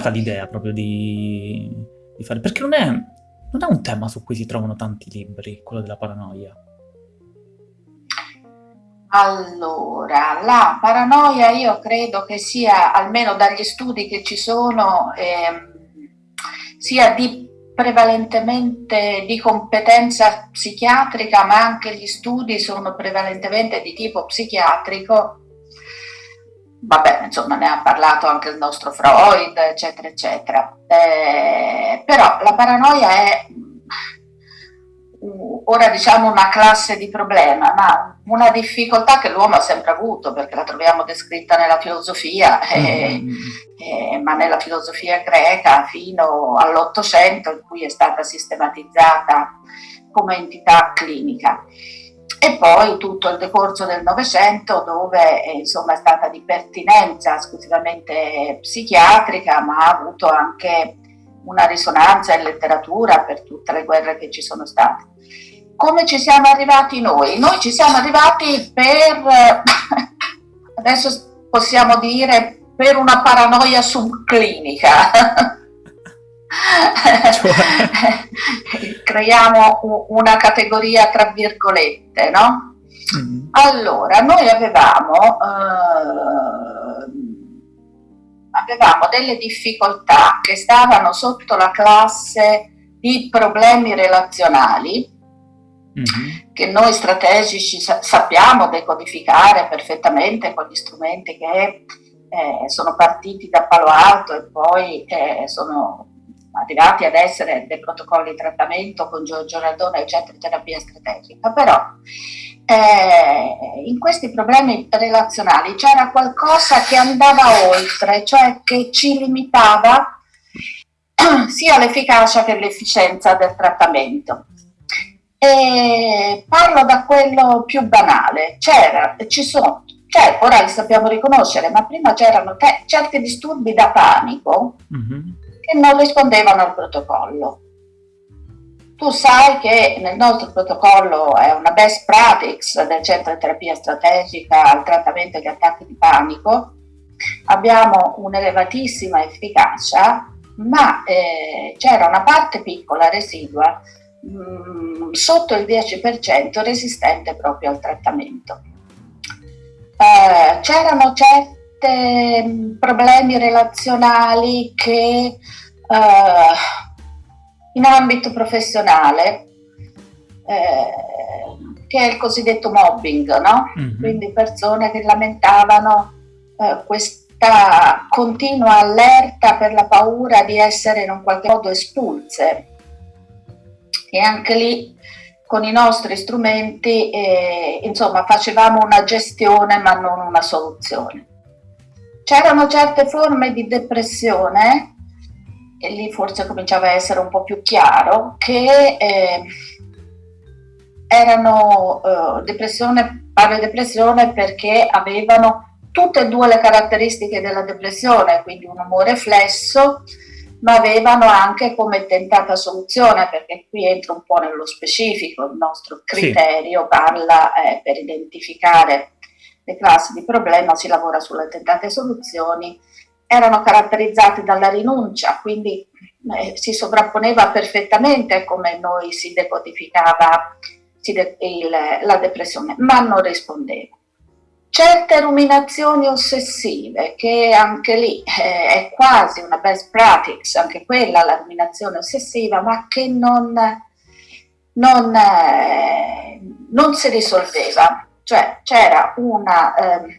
nata l'idea proprio di, di, fare? Perché non è, non è un tema su cui si trovano tanti libri, quello della paranoia. Allora, la paranoia io credo che sia, almeno dagli studi che ci sono, eh, sia di prevalentemente di competenza psichiatrica, ma anche gli studi sono prevalentemente di tipo psichiatrico. Vabbè, insomma, ne ha parlato anche il nostro Freud, eccetera, eccetera. Eh, però la paranoia è ora diciamo una classe di problema, ma una difficoltà che l'uomo ha sempre avuto, perché la troviamo descritta nella filosofia, eh, mm. eh, ma nella filosofia greca fino all'Ottocento, in cui è stata sistematizzata come entità clinica. E poi tutto il decorso del Novecento, dove eh, insomma, è stata di pertinenza esclusivamente psichiatrica, ma ha avuto anche una risonanza in letteratura per tutte le guerre che ci sono state. Come ci siamo arrivati noi? Noi ci siamo arrivati per, adesso possiamo dire, per una paranoia subclinica. Cioè? Creiamo una categoria tra virgolette, no? Mm. Allora, noi avevamo... Eh, avevamo delle difficoltà che stavano sotto la classe di problemi relazionali mm-hmm. che noi strategici sa- sappiamo decodificare perfettamente con gli strumenti che eh, sono partiti da Palo Alto e poi eh, sono arrivati ad essere dei protocolli di trattamento con Giorgio Radona, eccetera, terapia strategica, però eh, in questi problemi relazionali c'era qualcosa che andava oltre, cioè che ci limitava sia l'efficacia che l'efficienza del trattamento. E parlo da quello più banale, c'era, ci sono, cioè ora li sappiamo riconoscere, ma prima c'erano certi disturbi da panico mm-hmm. Che non rispondevano al protocollo tu sai che nel nostro protocollo è una best practice del centro di terapia strategica al trattamento degli attacchi di panico, abbiamo un'elevatissima efficacia, ma eh, c'era una parte piccola, residua, mh, mm, sotto il 10% resistente proprio al trattamento. Eh, c'erano certi mm, problemi relazionali che eh, in ambito professionale, eh, che è il cosiddetto mobbing, no? Mm-hmm. Quindi persone che lamentavano eh, questa continua allerta per la paura di essere in un qualche modo espulse. E anche lì con i nostri strumenti, eh, insomma, facevamo una gestione ma non una soluzione. C'erano certe forme di depressione e lì forse cominciava a essere un po' più chiaro, che eh, erano eh, depressione, parlo di depressione perché avevano tutte e due le caratteristiche della depressione, quindi un umore flesso, ma avevano anche come tentata soluzione, perché qui entra un po' nello specifico, il nostro criterio sì. parla eh, per identificare le classi di problema, si lavora sulle tentate soluzioni, erano caratterizzati dalla rinuncia, quindi eh, si sovrapponeva perfettamente come noi si decodificava si de il, la depressione, ma non rispondeva. Certe ruminazioni ossessive, che anche lì eh, è quasi una best practice, anche quella la ruminazione ossessiva, ma che non, non, eh, non si risolveva. Cioè c'era una eh,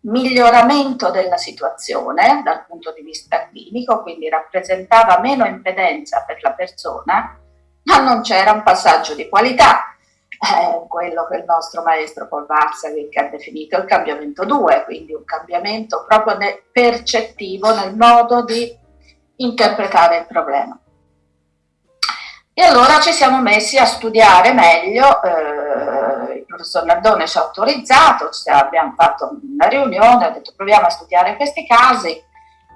miglioramento della situazione dal punto di vista clinico, quindi rappresentava meno impedenza per la persona, ma non c'era un passaggio di qualità, eh, quello che il nostro maestro Paul Varsavik ha definito il cambiamento 2, quindi un cambiamento proprio ne percettivo nel modo di interpretare il problema. E allora ci siamo messi a studiare meglio eh, professor Nardone ci ha autorizzato, abbiamo fatto una riunione, ha detto proviamo a studiare questi casi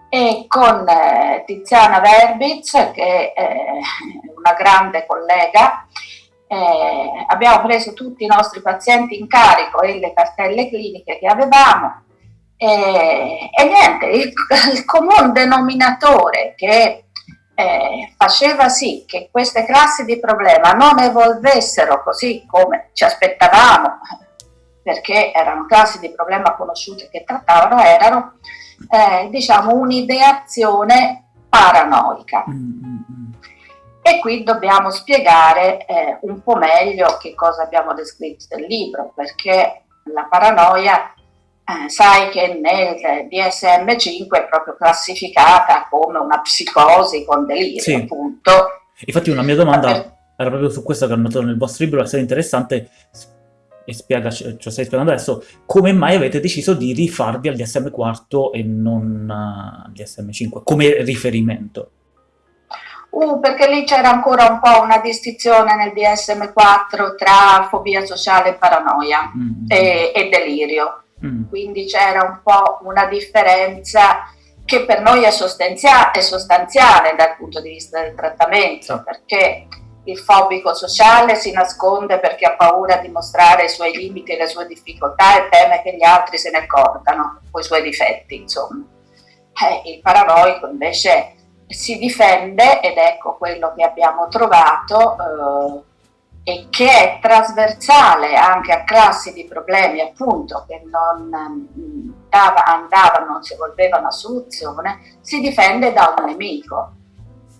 e con eh, Tiziana Verbitz, che è una grande collega, eh, abbiamo preso tutti i nostri pazienti in carico e le cartelle cliniche che avevamo. E, e niente, il, il comune denominatore che eh, faceva sì che queste classi di problema non evolvessero così come ci aspettavamo, perché erano classi di problema conosciute che trattavano, erano eh, diciamo un'ideazione paranoica. Mm, mm, mm. E qui dobbiamo spiegare eh, un po' meglio che cosa abbiamo descritto nel libro, perché la paranoia eh, sai che nel DSM5 è proprio classificata come una psicosi con delirio, sì. appunto. Infatti una mia domanda per... era proprio su questo che ho notato nel vostro libro, essere interessante, e spiega, ce lo stai spiegando adesso, come mai avete deciso di rifarvi al DSM4 e non uh, al DSM5 come riferimento? Uh, perché lì c'era ancora un po' una distinzione nel DSM4 tra fobia sociale e paranoia mm. e, e, delirio. Mm. Quindi c'era un po' una differenza che per noi è, sostanzia è sostanziale dal punto di vista del trattamento, perché il fobico sociale si nasconde perché ha paura di mostrare i suoi limiti e le sue difficoltà e teme che gli altri se ne accorgano, o i suoi difetti, insomma. Eh, il paranoico invece si difende ed ecco quello che abbiamo trovato eh, e che è trasversale anche a classi di problemi appunto che non mm, dava, andavano, non si volvevano a soluzione, si difende da un nemico.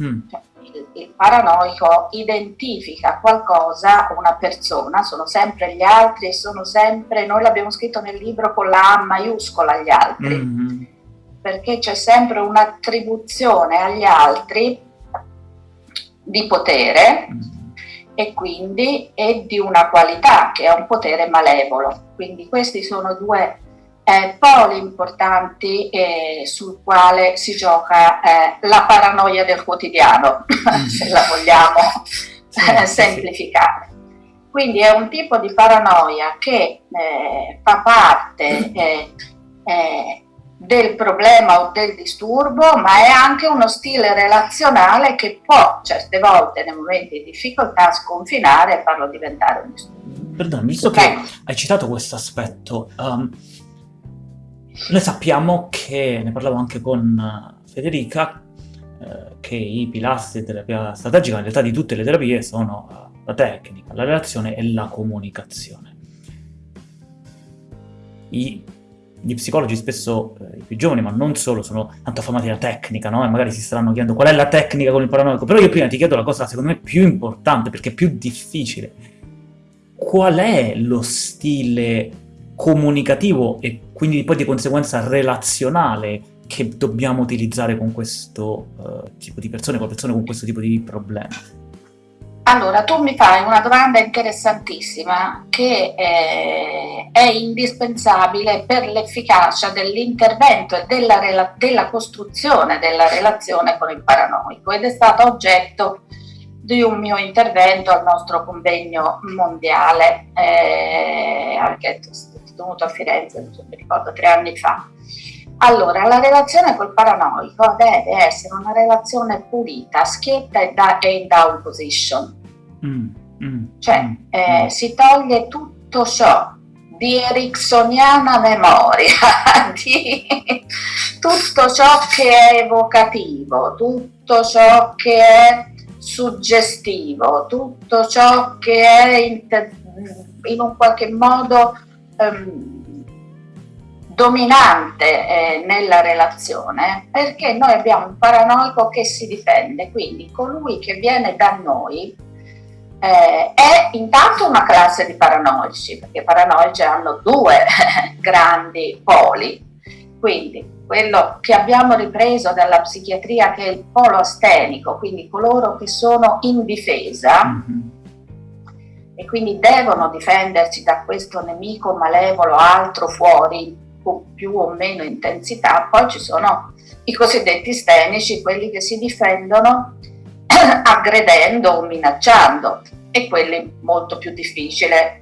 Mm. Il, il, paranoico identifica qualcosa, una persona, sono sempre gli altri e sono sempre, noi l'abbiamo scritto nel libro con la A maiuscola gli altri, mm perché c'è sempre un'attribuzione agli altri di potere mm. E quindi è di una qualità che è un potere malevolo. Quindi questi sono due eh, poli importanti eh, sul quale si gioca eh, la paranoia del quotidiano, se la vogliamo sì, semplificare. Quindi è un tipo di paranoia che eh, fa parte eh, eh, del problema o del disturbo, ma è anche uno stile relazionale che può certe volte nei momenti di difficoltà sconfinare e farlo diventare un disturbo. Perdona, visto che hai citato questo aspetto, um, noi sappiamo che, ne parlavo anche con eh, Federica, eh, che i pilastri di terapia strategica, in realtà di tutte le terapie, sono eh, la tecnica, la relazione e la comunicazione. I, gli psicologi spesso, eh, i più giovani, ma non solo, sono tanto affamati da tecnica, no? E magari si staranno chiedendo qual è la tecnica con il paranoico. Però io prima ti chiedo la cosa, secondo me, più importante, perché è più difficile. Qual è lo stile comunicativo e quindi poi di conseguenza relazionale che dobbiamo utilizzare con questo uh, tipo di persone, con persone con questo tipo di problemi? Allora, tu mi fai una domanda interessantissima che è, è indispensabile per l'efficacia dell'intervento e della, della, costruzione della relazione con il paranoico ed è stato oggetto di un mio intervento al nostro convegno mondiale, eh, anche tenuto a Firenze, non mi ricordo, tre anni fa. Allora, la relazione col paranoico deve essere una relazione pulita, schietta e, da, e in down position. Mm, mm, cioè, mm, eh, mm. si toglie tutto ciò di ericksoniana memoria, di tutto ciò che è evocativo, tutto ciò che è suggestivo, tutto ciò che è in, in un qualche modo ehm, dominante eh, nella relazione perché noi abbiamo un paranoico che si difende, quindi colui che viene da noi eh, è intanto una classe di paranoici, perché i paranoici hanno due grandi poli, quindi quello che abbiamo ripreso dalla psichiatria che è il polo astenico, quindi coloro che sono in difesa, mm -hmm e quindi devono difendersi da questo nemico malevolo altro fuori con più o meno intensità. Poi ci sono i cosiddetti stenici, quelli che si difendono aggredendo o minacciando e quelli molto più difficili.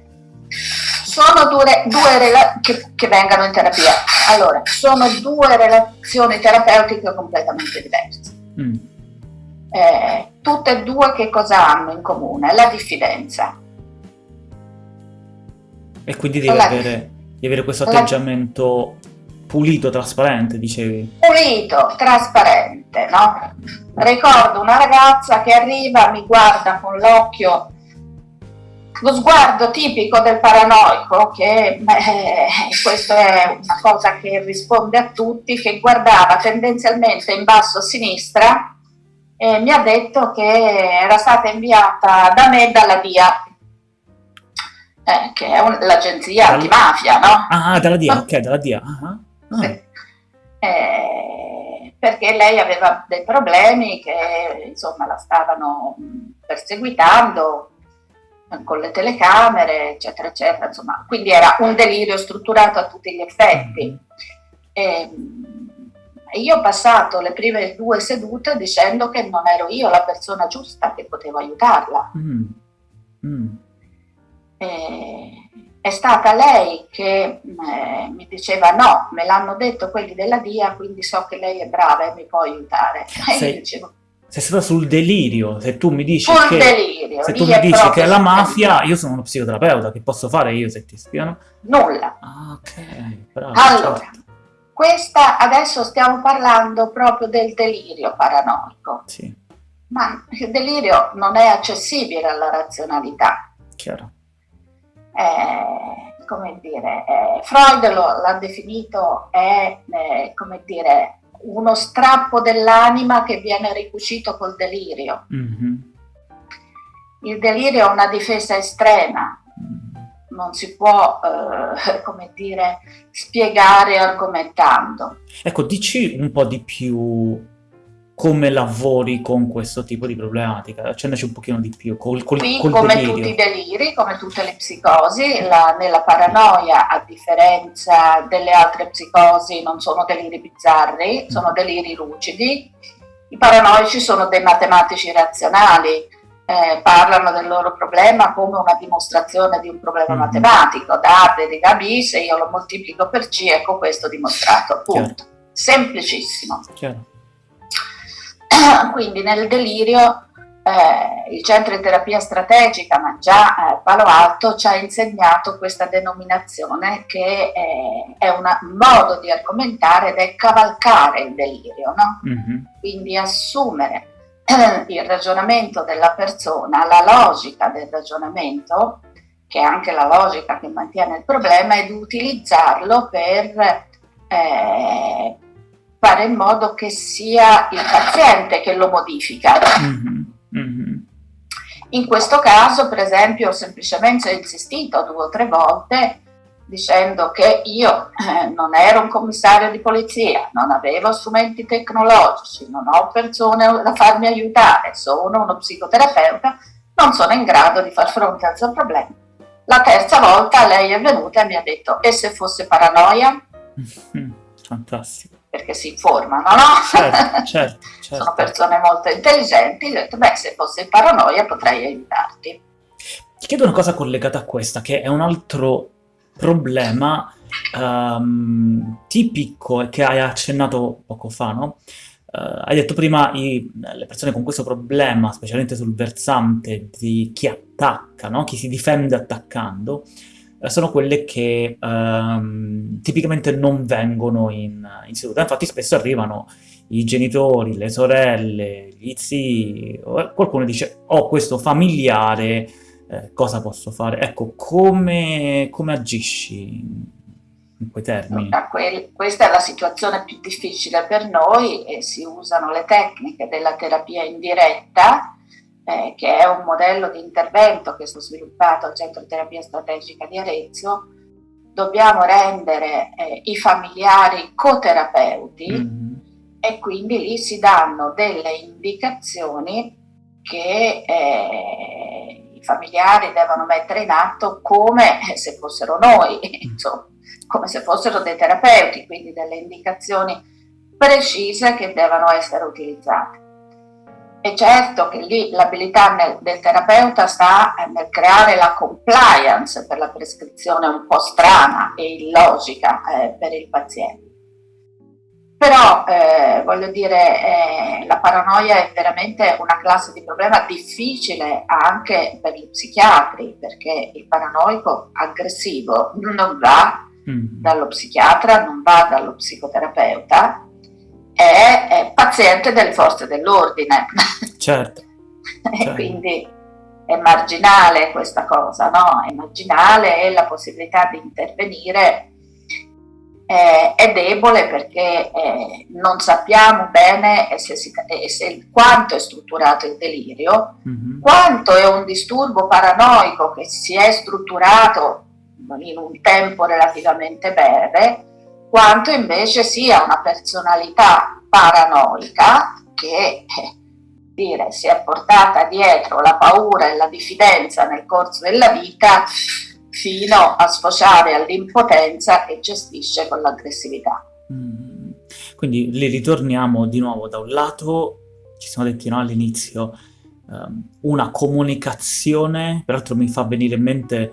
Sono due, due che, che vengano in terapia. Allora, sono due relazioni terapeutiche completamente diverse. Mm. Eh, tutte e due che cosa hanno in comune? La diffidenza. E quindi devi, avere, devi avere, questo atteggiamento pulito, trasparente, dicevi. Pulito, trasparente, no? Ricordo una ragazza che arriva, mi guarda con l'occhio, lo sguardo tipico del paranoico, che beh, questo è una cosa che risponde a tutti, che guardava tendenzialmente in basso a sinistra e mi ha detto che era stata inviata da me dalla DIA, eh, che è l'agenzia antimafia, no? Ah, dalla DIA, ok, dalla DIA. Uh -huh. ah. eh, perché lei aveva dei problemi che insomma la stavano perseguitando con le telecamere, eccetera, eccetera, insomma, quindi era un delirio strutturato a tutti gli effetti. Ehm, e io ho passato le prime due sedute dicendo che non ero io la persona giusta che potevo aiutarla. Mm. Mm. È stata lei che eh, mi diceva no, me l'hanno detto quelli della DIA, quindi so che lei è brava e mi può aiutare. Sei... dicevo, sei stata sul delirio, se tu mi dici che, delirio, se tu mi dici che è la mafia, io sono uno psicoterapeuta, che posso fare io se ti spiano? Nulla. Ah, ok, bravo. Allora, certo. questa, adesso stiamo parlando proprio del delirio paranoico. Sì. Ma il delirio non è accessibile alla razionalità. Chiaro. Eh, come dire, eh, Freud l'ha definito, è, eh, come dire, uno strappo dell'anima che viene ricucito col delirio. Mm-hmm. Il delirio è una difesa estrema, non si può, eh, come dire, spiegare argomentando. Ecco, dici un po' di più come lavori con questo tipo di problematica? Accennaci un pochino di più. Col, col, Qui, col come delirio. tutti i deliri, come tutte le psicosi, la, nella paranoia, a differenza delle altre psicosi, non sono deliri bizzarri, mm. sono deliri lucidi. I paranoici sono dei matematici razionali, eh, parlano del loro problema come una dimostrazione di un problema mm. matematico. Da A deriva B, se io lo moltiplico per C, ecco questo dimostrato. Punto. Chiaro. Semplicissimo. Chiaro. Quindi nel delirio eh, il centro di terapia strategica, ma già eh, Palo Alto ci ha insegnato questa denominazione che è, è un modo di argomentare ed è cavalcare il delirio, no? mm-hmm. quindi assumere eh, il ragionamento della persona, la logica del ragionamento, che è anche la logica che mantiene il problema, ed utilizzarlo per eh, fare in modo che sia il paziente che lo modifica. Mm-hmm. Mm-hmm. In questo caso, per esempio, ho semplicemente insistito due o tre volte dicendo che io eh, non ero un commissario di polizia, non avevo strumenti tecnologici, non ho persone da farmi aiutare, sono uno psicoterapeuta, non sono in grado di far fronte al suo problema. La terza volta lei è venuta e mi ha detto, e se fosse paranoia? Fantastico perché si informano, no? Certo, certo, certo. Sono persone molto intelligenti, ho detto, beh, se fossi paranoia potrei aiutarti. Ti chiedo una cosa collegata a questa, che è un altro problema um, tipico che hai accennato poco fa, no? Uh, hai detto prima i, le persone con questo problema, specialmente sul versante di chi attacca, no? chi si difende attaccando, sono quelle che ehm, tipicamente non vengono in, in seduta. Infatti spesso arrivano i genitori, le sorelle, gli zii, qualcuno dice ho oh, questo familiare, eh, cosa posso fare? Ecco, come, come agisci in quei termini? questa è la situazione più difficile per noi e si usano le tecniche della terapia indiretta eh, che è un modello di intervento che è stato sviluppato al Centro Terapia Strategica di Arezzo, dobbiamo rendere eh, i familiari coterapeuti mm-hmm. e quindi lì si danno delle indicazioni che eh, i familiari devono mettere in atto come se fossero noi, insomma, come se fossero dei terapeuti, quindi delle indicazioni precise che devono essere utilizzate. E certo che lì l'abilità del terapeuta sta nel creare la compliance per la prescrizione un po' strana e illogica eh, per il paziente. Però, eh, voglio dire, eh, la paranoia è veramente una classe di problema difficile anche per gli psichiatri, perché il paranoico aggressivo non va mm. dallo psichiatra, non va dallo psicoterapeuta, è, è paziente delle forze dell'ordine. Certo. e certo. quindi è marginale questa cosa, no? È marginale e la possibilità di intervenire eh, è debole perché eh, non sappiamo bene se si, se, quanto è strutturato il delirio, mm-hmm. quanto è un disturbo paranoico che si è strutturato in un tempo relativamente breve, quanto invece sia una personalità paranoica che eh, dire, si è portata dietro la paura e la diffidenza nel corso della vita fino a sfociare all'impotenza che gestisce con l'aggressività. Mm. Quindi lì ritorniamo di nuovo da un lato, ci siamo detti no, all'inizio, um, una comunicazione, peraltro mi fa venire in mente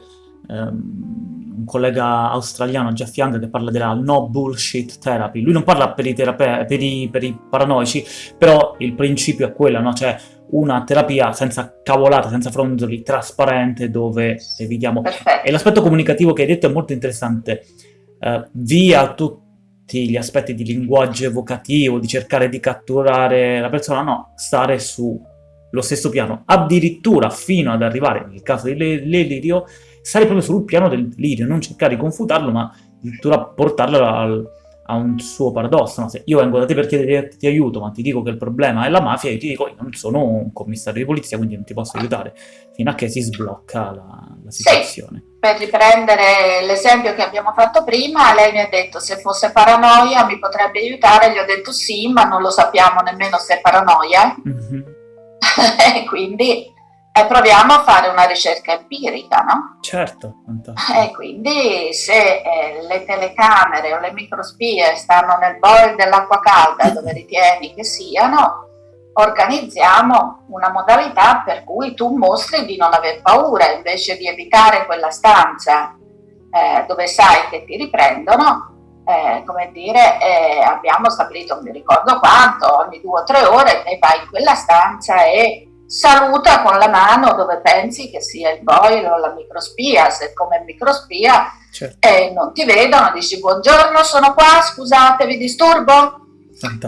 um, un collega australiano, Jeff Young, che parla della no bullshit therapy. Lui non parla per i, per i, per i paranoici, però il principio è quello, no? Cioè una terapia senza cavolata, senza fronzoli, trasparente, dove evitiamo... Perfetto. E l'aspetto comunicativo che hai detto è molto interessante. Uh, via tutti gli aspetti di linguaggio evocativo, di cercare di catturare la persona, no, stare sullo stesso piano, addirittura fino ad arrivare, nel caso di Lelirio, stare proprio sul piano del delirio, non cercare di confutarlo, ma addirittura portarlo al, a un suo paradosso. No? Se io vengo da te per chiederti aiuto, ma ti dico che il problema è la mafia, io ti dico io non sono un commissario di polizia, quindi non ti posso aiutare, fino a che si sblocca la, la situazione. Sì, per riprendere l'esempio che abbiamo fatto prima, lei mi ha detto se fosse paranoia mi potrebbe aiutare, gli ho detto sì, ma non lo sappiamo nemmeno se è paranoia. Mm-hmm. e quindi e proviamo a fare una ricerca empirica, no? Certo. E quindi se eh, le telecamere o le microspie stanno nel boil dell'acqua calda dove ritieni che siano, organizziamo una modalità per cui tu mostri di non aver paura invece di evitare quella stanza eh, dove sai che ti riprendono. Eh, come dire, eh, abbiamo stabilito, non mi ricordo quanto, ogni due o tre ore e vai in quella stanza e saluta con la mano dove pensi che sia il boil o la microspia, se come microspia certo. e non ti vedono, dici buongiorno, sono qua, scusate, vi disturbo?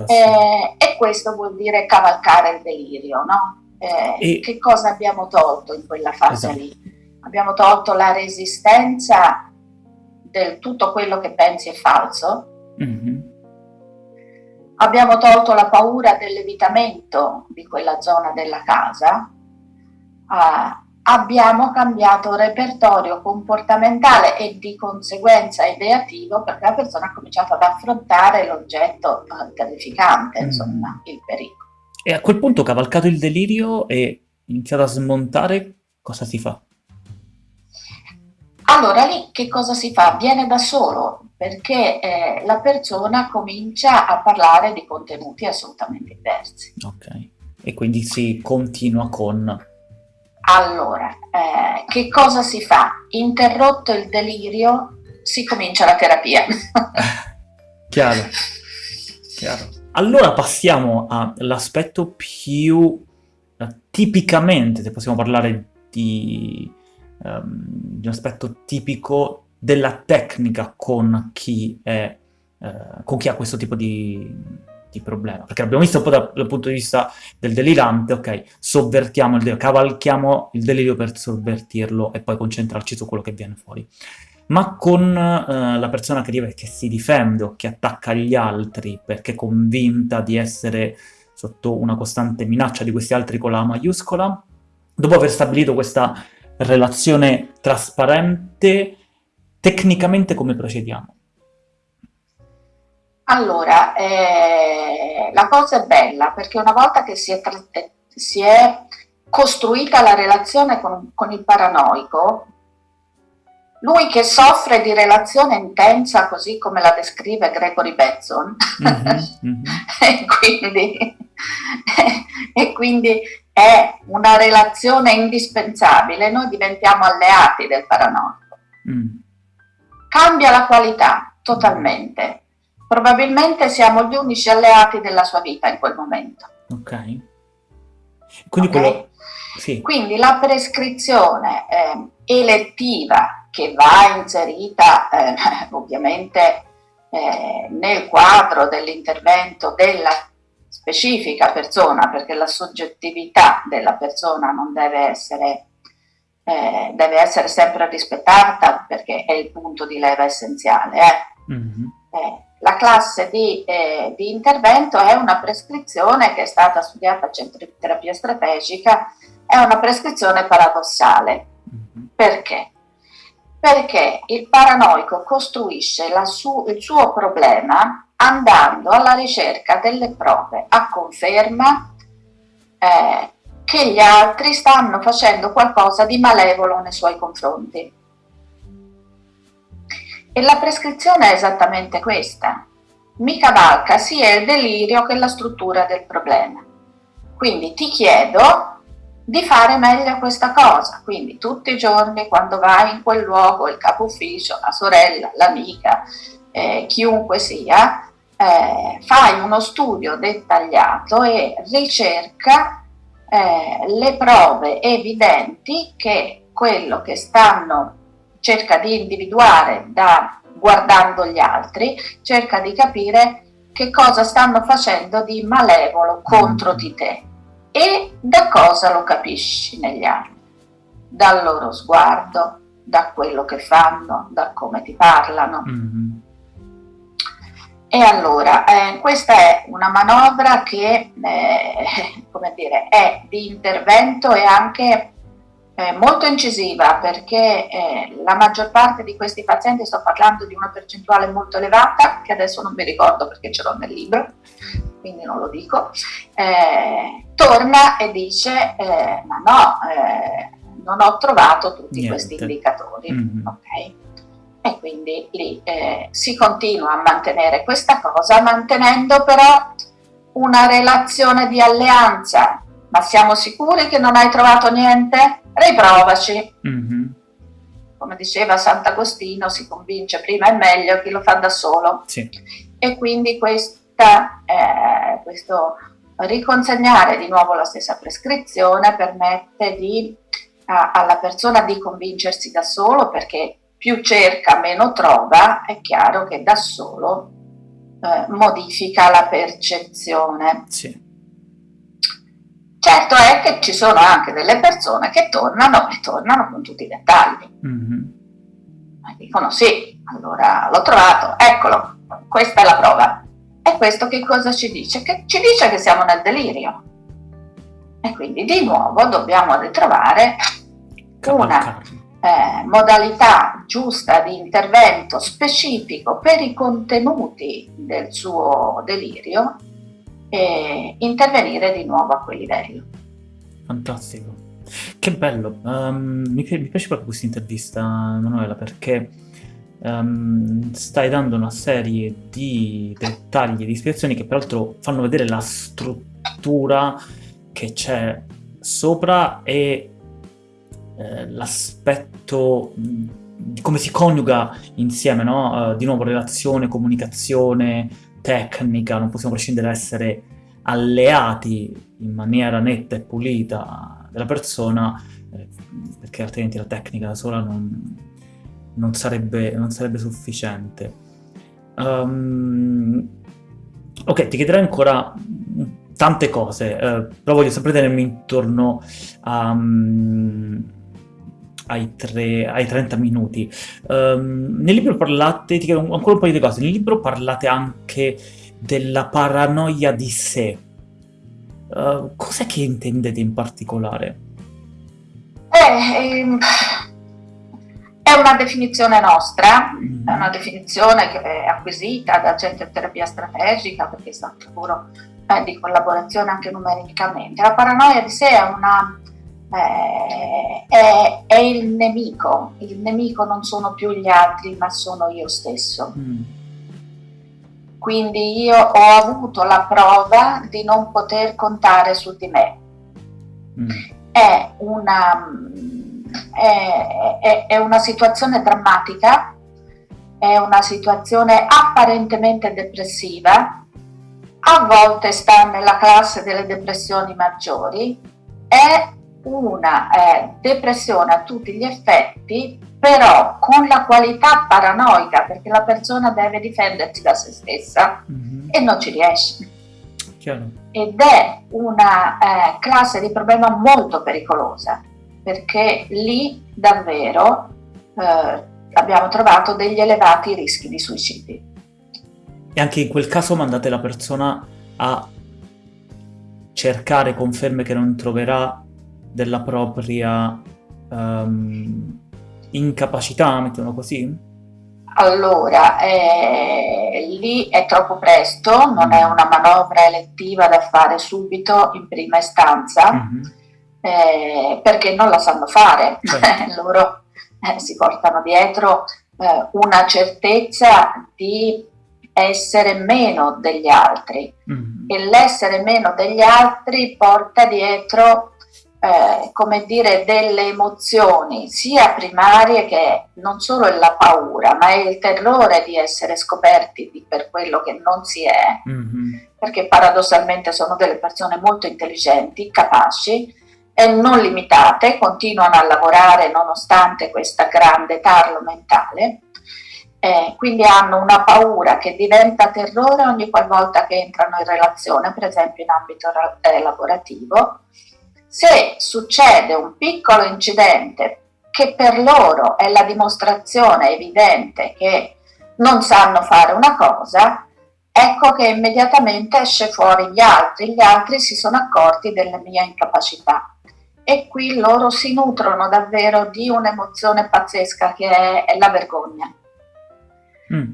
Eh, e questo vuol dire cavalcare il delirio, no? Eh, e... Che cosa abbiamo tolto in quella fase esatto. lì? Abbiamo tolto la resistenza del tutto quello che pensi è falso, mm-hmm abbiamo tolto la paura dell'evitamento di quella zona della casa, uh, abbiamo cambiato repertorio comportamentale e di conseguenza ideativo perché la persona ha cominciato ad affrontare l'oggetto uh, terrificante, mm. insomma, il pericolo. E a quel punto, cavalcato il delirio e iniziato a smontare, cosa si fa? Allora lì che cosa si fa? Viene da solo, perché eh, la persona comincia a parlare di contenuti assolutamente diversi. Ok, e quindi si continua con... Allora, eh, che cosa si fa? Interrotto il delirio, si comincia la terapia. chiaro, chiaro. Allora passiamo all'aspetto più uh, tipicamente, se possiamo parlare di, um, di un aspetto tipico della tecnica con chi, è, eh, con chi ha questo tipo di, di, problema. Perché abbiamo visto un po' dal, dal, punto di vista del delirante, ok, sovvertiamo il delirio, cavalchiamo il delirio per sovvertirlo e poi concentrarci su quello che viene fuori. Ma con eh, la persona che, che si difende o che attacca gli altri perché è convinta di essere sotto una costante minaccia di questi altri con la maiuscola, dopo aver stabilito questa relazione trasparente, Tecnicamente come procediamo? Allora, eh, la cosa è bella perché una volta che si è, si è costruita la relazione con, con, il paranoico, lui che soffre di relazione intensa così come la descrive Gregory Benson, mm-hmm, mm-hmm. e, quindi, e, quindi, è una relazione indispensabile, noi diventiamo alleati del paranoico. Mm cambia la qualità totalmente. Probabilmente siamo gli unici alleati della sua vita in quel momento. Ok. Quindi, okay? Quello... sì. Quindi la prescrizione eh, elettiva che va inserita eh, ovviamente eh, nel quadro dell'intervento della specifica persona, perché la soggettività della persona non deve essere, eh, deve essere sempre rispettata perché è il punto di leva essenziale. Eh. Mm-hmm. la classe di, eh, di, intervento è una prescrizione che è stata studiata a terapia strategica, è una prescrizione paradossale. Mm-hmm. Perché? Perché il paranoico costruisce su, il suo problema andando alla ricerca delle prove a conferma eh, che gli altri stanno facendo qualcosa di malevolo nei suoi confronti. E la prescrizione è esattamente questa. Mi cavalca sia il delirio che la struttura del problema. Quindi ti chiedo di fare meglio questa cosa. Quindi tutti i giorni quando vai in quel luogo, il capo ufficio, la sorella, l'amica, eh, chiunque sia, eh, fai uno studio dettagliato e ricerca eh, le prove evidenti che quello che stanno cerca di individuare da guardando gli altri, cerca di capire che cosa stanno facendo di malevolo contro di te. E da cosa lo capisci negli altri, dal loro sguardo, da quello che fanno, da come ti parlano. Mm-hmm e allora, eh, questa è una manovra che eh, come dire, è di intervento e anche eh, molto incisiva perché eh, la maggior parte di questi pazienti, sto parlando di una percentuale molto elevata, che adesso non mi ricordo perché ce l'ho nel libro, quindi non lo dico, eh, torna e dice eh, ma no, non ho trovato tutti Niente. questi indicatori. Mm-hmm. Okay? E quindi lì eh, si continua a mantenere questa cosa mantenendo però una relazione di alleanza ma siamo sicuri che non hai trovato niente? riprovaci mm-hmm. come diceva Sant'Agostino si convince prima e meglio chi lo fa da solo sì. e quindi questa, eh, questo riconsegnare di nuovo la stessa prescrizione permette di, a, alla persona di convincersi da solo perché più cerca meno trova, è chiaro che da solo eh, modifica la percezione. Sì. Certo è che ci sono anche delle persone che tornano e tornano con tutti i dettagli. Mm-hmm. Dicono sì, allora l'ho trovato, eccolo, questa è la prova. E questo che cosa ci dice? Che ci dice che siamo nel delirio. E quindi di nuovo dobbiamo ritrovare una eh, modalità giusta di intervento specifico per i contenuti del suo delirio e intervenire di nuovo a quel livello. Fantastico. Che bello, um, mi, piace proprio questa intervista Emanuela perché um, stai dando una serie di dettagli, di spiegazioni che peraltro fanno vedere la struttura che c'è sopra e eh, l'aspetto di come si coniuga insieme, no? Uh, di nuovo relazione, comunicazione, tecnica, non possiamo prescindere da essere alleati in maniera netta e pulita della persona, eh, perché altrimenti la tecnica da sola non, non, sarebbe, non sarebbe, sufficiente. Um, ok, ti chiederei ancora tante cose, eh, però voglio sempre tenermi intorno a... Um, ai, tre, ai 30 minuti. Um, nel libro parlate, ti chiedo ancora un paio di cose, nel libro parlate anche della paranoia di sé. Uh, cos'è che intendete in particolare? Eh, ehm, è una definizione nostra, mm. è una definizione che è acquisita dal centro di terapia strategica perché è stato lavoro eh, di collaborazione anche numericamente. La paranoia di sé è una eh, è, è, il nemico, il nemico non sono più gli altri ma sono io stesso. Mm. Quindi io ho avuto la prova di non poter contare su di me. Mm. È, una, è, è, è una situazione drammatica, è una situazione apparentemente depressiva, a volte sta nella classe delle depressioni maggiori, è una eh, depressione a tutti gli effetti, però con la qualità paranoica, perché la persona deve difendersi da se stessa mm-hmm. e non ci riesce. Chiaro. Ed è una eh, classe di problema molto pericolosa, perché lì davvero eh, abbiamo trovato degli elevati rischi di suicidi. E anche in quel caso mandate la persona a cercare conferme che non troverà della propria um, incapacità, mettiamolo così? Allora, eh, lì è troppo presto, non è una manovra elettiva da fare subito in prima istanza, mm-hmm. eh, perché non la sanno fare. Certo. Loro eh, si portano dietro eh, una certezza di essere meno degli altri mm. e l'essere meno degli altri porta dietro eh, come dire delle emozioni sia primarie che non solo è la paura ma è il terrore di essere scoperti per quello che non si è mm-hmm. perché paradossalmente sono delle persone molto intelligenti, capaci e non limitate, continuano a lavorare nonostante questa grande tarlo mentale eh, quindi hanno una paura che diventa terrore ogni qualvolta che entrano in relazione, per esempio in ambito eh, lavorativo. Se succede un piccolo incidente che per loro è la dimostrazione evidente che non sanno fare una cosa, ecco che immediatamente esce fuori gli altri, gli altri si sono accorti della mia incapacità e qui loro si nutrono davvero di un'emozione pazzesca che è, è la vergogna. Mm.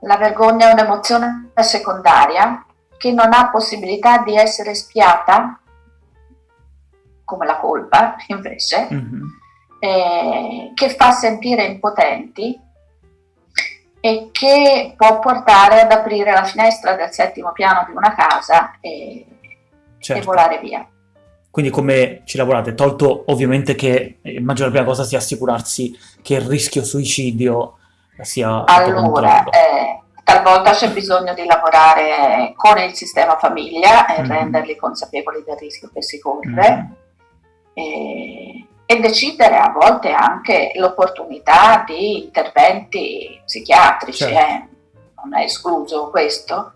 La vergogna è un'emozione secondaria che non ha possibilità di essere spiata, come la colpa invece, mm-hmm. eh, che fa sentire impotenti e che può portare ad aprire la finestra del settimo piano di una casa e, certo. e volare via. Quindi come ci lavorate? Tolto ovviamente che immagino la prima cosa sia assicurarsi che il rischio suicidio sia allora, eh, talvolta c'è bisogno di lavorare con il sistema famiglia e mm. renderli consapevoli del rischio che si corre mm. E, e, decidere a volte anche l'opportunità di interventi psichiatrici, certo. eh, non è escluso questo.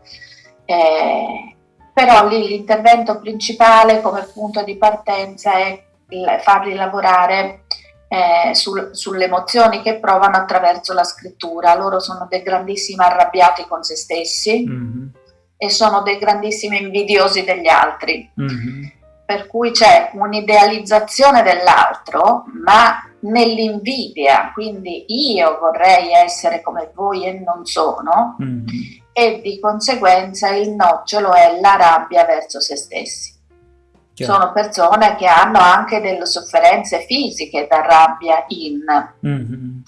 Eh, però lì l'intervento principale come punto di partenza è farli lavorare eh, sul, sulle emozioni che provano attraverso la scrittura. Loro sono dei grandissimi arrabbiati con se stessi mm-hmm. e sono dei grandissimi invidiosi degli altri. Mm-hmm. Per cui c'è un'idealizzazione dell'altro, ma nell'invidia, quindi io vorrei essere come voi e non sono, mm-hmm. e di conseguenza il nocciolo è la rabbia verso se stessi. Chiaro. Sono persone che hanno anche delle sofferenze fisiche da rabbia in, mm-hmm.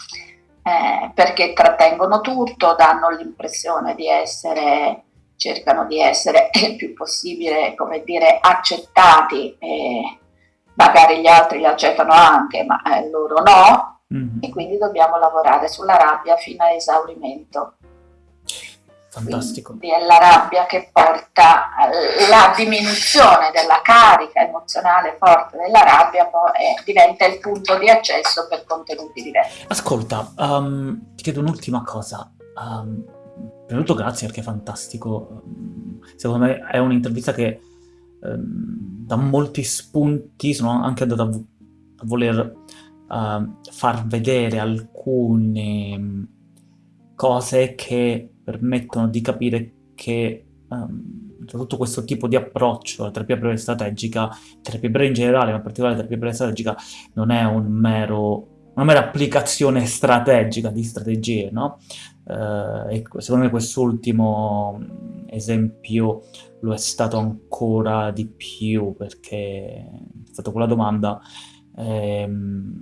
eh, perché trattengono tutto, danno l'impressione di essere, cercano di essere il più possibile, come dire, accettati e magari gli altri li accettano anche, ma eh, loro no, mm-hmm. e quindi dobbiamo lavorare sulla rabbia fino a esaurimento. Fantastico. Quindi è la rabbia che porta alla diminuzione della carica emozionale forte della rabbia, poi eh, diventa il punto di accesso per contenuti diversi. Ascolta, um, ti chiedo un'ultima cosa. Um, prima di tutto grazie perché è fantastico. Secondo me è un'intervista che um, dà molti spunti, sono anche andato a, a voler uh, far vedere alcune cose che permettono di capire che um, tutto questo tipo di approccio alla terapia breve strategica, terapia breve in generale, ma in particolare la terapia breve strategica, non è un mero, una mera applicazione strategica di strategie, no? Uh, e secondo me quest'ultimo esempio lo è stato ancora di più perché è stata quella domanda ehm,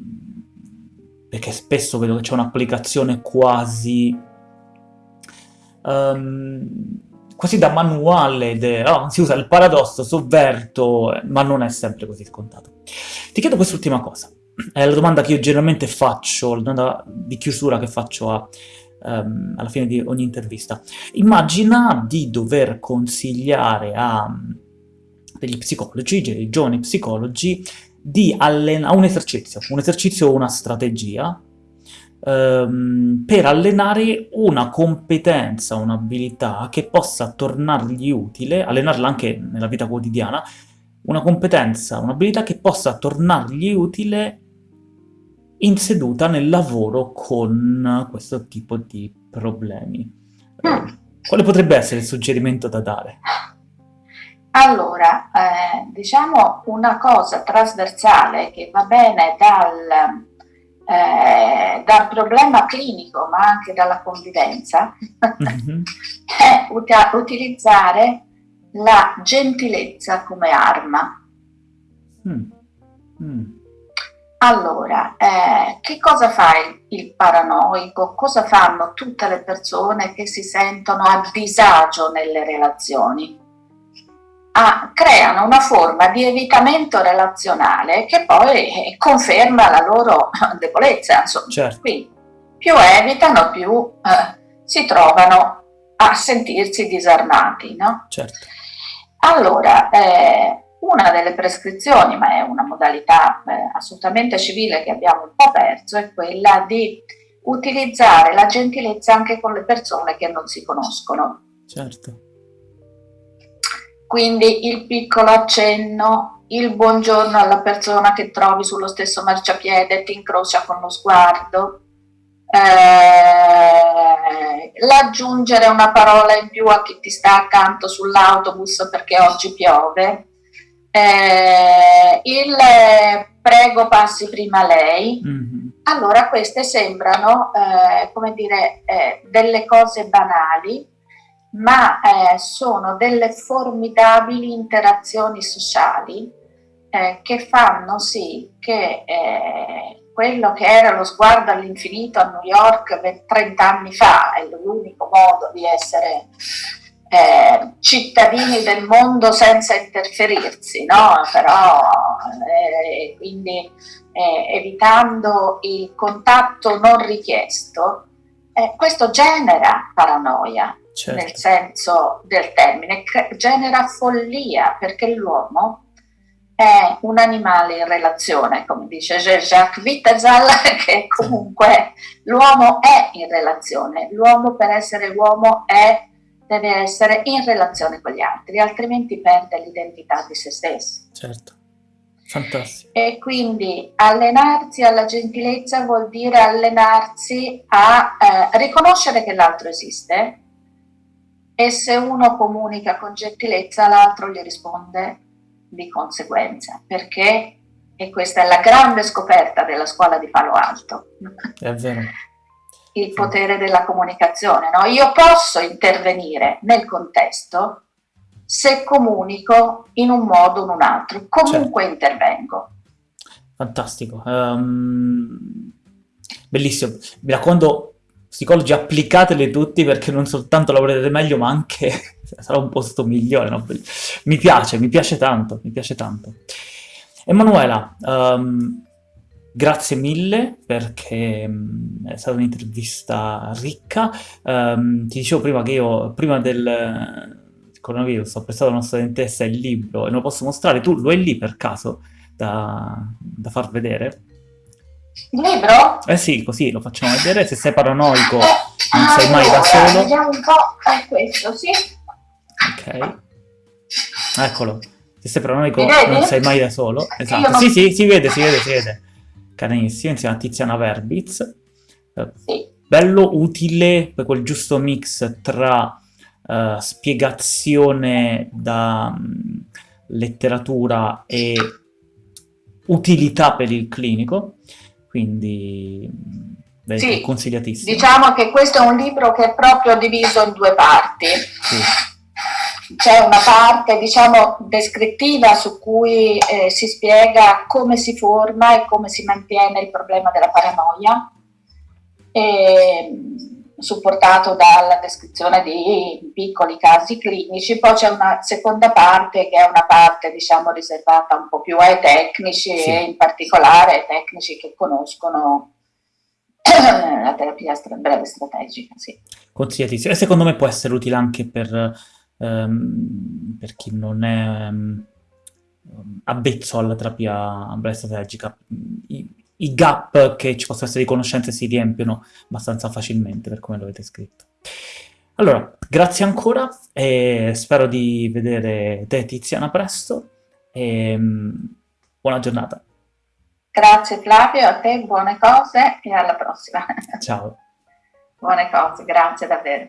perché spesso vedo che c'è un'applicazione quasi um, quasi da manuale, de, oh, si usa il paradosso, sovverto, ma non è sempre così scontato. Ti chiedo quest'ultima cosa, è la domanda che io generalmente faccio, la domanda di chiusura che faccio a, um, alla fine di ogni intervista. Immagina di dover consigliare a degli psicologi, dei giovani psicologi, di allenare un esercizio, un esercizio o una strategia ehm, per allenare una competenza, un'abilità che possa tornargli utile, allenarla anche nella vita quotidiana, una competenza, un'abilità che possa tornargli utile in seduta nel lavoro con questo tipo di problemi. Mm. Quale potrebbe essere il suggerimento da dare? Allora, eh, diciamo una cosa trasversale che va bene dal, eh, dal problema clinico ma anche dalla convivenza mm-hmm. è ut- utilizzare la gentilezza come arma. Mm. Mm. Allora, eh, che cosa fa il, il, paranoico? Cosa fanno tutte le persone che si sentono a disagio nelle relazioni? Ah, creano una forma di evitamento relazionale che poi eh, conferma la loro debolezza. Insomma. Certo. Quindi più evitano, più eh, si trovano a sentirsi disarmati. No? Certo. Allora, eh, una delle prescrizioni, ma è una modalità eh, assolutamente civile che abbiamo un po' perso, è quella di utilizzare la gentilezza anche con le persone che non si conoscono. Certo. Quindi il piccolo accenno, il buongiorno alla persona che trovi sullo stesso marciapiede e ti incrocia con lo sguardo, eh, l'aggiungere una parola in più a chi ti sta accanto sull'autobus perché oggi piove, eh, il prego passi prima lei, mm-hmm. allora queste sembrano, eh, come dire, eh, delle cose banali, ma eh, sono delle formidabili interazioni sociali eh, che fanno sì che eh, quello che era lo sguardo all'infinito a New York 30 anni fa, è l'unico modo di essere eh, cittadini del mondo senza interferirsi, no? però eh, quindi eh, evitando il contatto non richiesto, eh, questo genera paranoia certo. nel senso del termine, genera follia perché l'uomo è un animale in relazione, come dice Jacques Wittesal, che comunque l'uomo è in relazione, l'uomo per essere uomo è deve essere in relazione con gli altri, altrimenti perde l'identità di se stesso. Certo, fantastico. E quindi allenarsi alla gentilezza vuol dire allenarsi a eh, riconoscere che l'altro esiste e se uno comunica con gentilezza l'altro gli risponde di conseguenza, perché, e questa è la grande scoperta della scuola di Palo Alto, è vero il potere della comunicazione. No? Io posso intervenire nel contesto se comunico in un modo o in un altro, comunque certo. intervengo. Fantastico. Um, bellissimo. Mi raccomando, psicologi, applicatele tutti perché non soltanto lavorerete meglio, ma anche sarà un posto migliore. No? Mi piace, mi piace tanto, mi piace tanto. Emanuela, um, Grazie mille perché mh, è stata un'intervista ricca. Um, ti dicevo prima che io, prima del coronavirus, ho prestato a una studentessa il libro e non lo posso mostrare. Tu lo hai lì per caso da, da far vedere? Il libro? Eh sì, così lo facciamo vedere. Se sei paranoico non sei mai da solo. Vediamo un po' a questo, sì. Ok. Eccolo. Se sei paranoico non sei mai da solo. Esatto. Non... Sì, sì, si vede, si vede, si vede carinissimo, insieme a Tiziana Verbitz. Sì. Bello, utile, per quel giusto mix tra uh, spiegazione da um, letteratura e utilità per il clinico, quindi beh, sì, consigliatissimo. Diciamo che questo è un libro che è proprio diviso in due parti. Sì c'è una parte diciamo descrittiva su cui eh, si spiega come si forma e come si mantiene il problema della paranoia, e, supportato dalla descrizione di piccoli casi clinici, poi c'è una seconda parte che è una parte diciamo riservata un po' più ai tecnici sì. e in particolare ai tecnici che conoscono la terapia breve strategica. Sì. Consigliatissimo e secondo me può essere utile anche per um, per chi non è um, avvezzo alla terapia breve strategica. I, I gap che ci possono essere di conoscenze si riempiono abbastanza facilmente, per come lo avete scritto. Allora, grazie ancora e spero di vedere te Tiziana presto e buona giornata. Grazie Flavio, a te buone cose e alla prossima. Ciao. buone cose, grazie davvero.